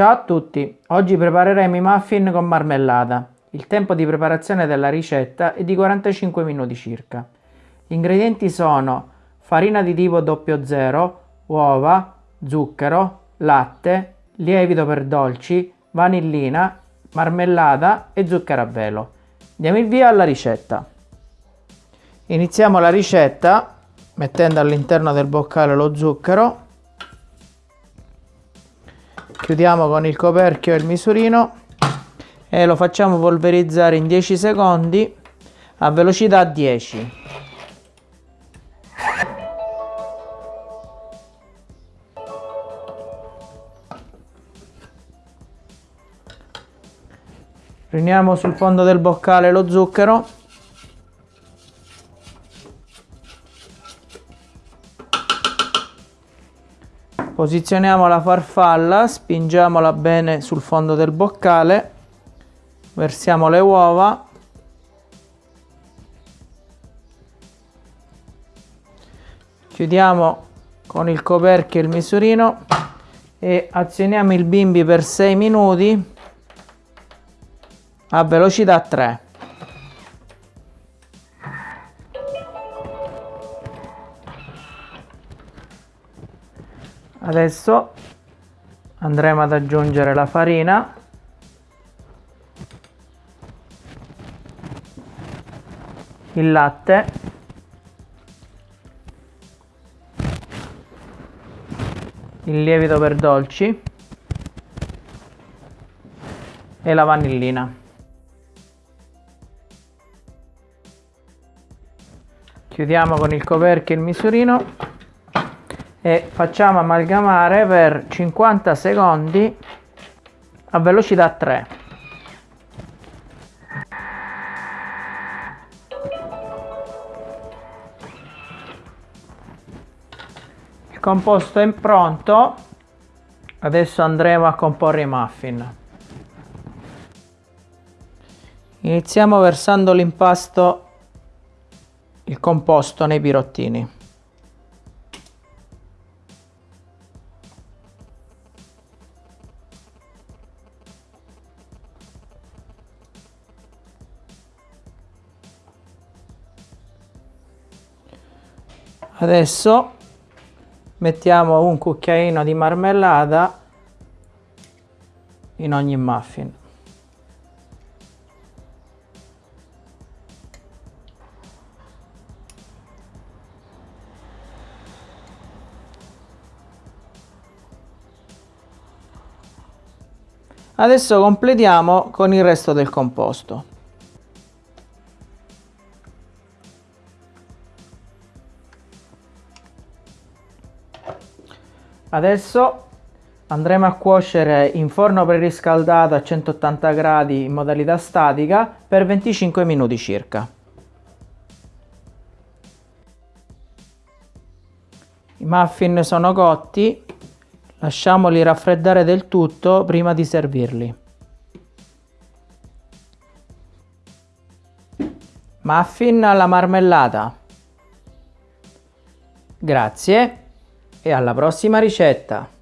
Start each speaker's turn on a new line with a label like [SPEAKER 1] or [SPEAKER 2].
[SPEAKER 1] Ciao a tutti, oggi prepareremo i muffin con marmellata. Il tempo di preparazione della ricetta è di 45 minuti circa. Gli ingredienti sono farina di tipo 00, uova, zucchero, latte, lievito per dolci, vanillina, marmellata e zucchero a velo. Diamo il via alla ricetta. Iniziamo la ricetta mettendo all'interno del boccale lo zucchero chiudiamo con il coperchio e il misurino e lo facciamo polverizzare in 10 secondi a velocità 10 riuniamo sul fondo del boccale lo zucchero Posizioniamo la farfalla, spingiamola bene sul fondo del boccale, versiamo le uova, chiudiamo con il coperchio il misurino e azioniamo il bimbi per 6 minuti a velocità 3. Adesso andremo ad aggiungere la farina. Il latte. Il lievito per dolci. E la vanillina. Chiudiamo con il coperchio il misurino e facciamo amalgamare per 50 secondi a velocità 3 il composto è pronto. Adesso andremo a comporre i muffin. Iniziamo versando l'impasto il composto nei pirottini adesso mettiamo un cucchiaino di marmellata in ogni muffin Adesso completiamo con il resto del composto. Adesso andremo a cuocere in forno preriscaldato a 180 gradi in modalità statica per 25 minuti circa. I muffin sono cotti, lasciamoli raffreddare del tutto prima di servirli. Muffin alla marmellata. Grazie e alla prossima ricetta!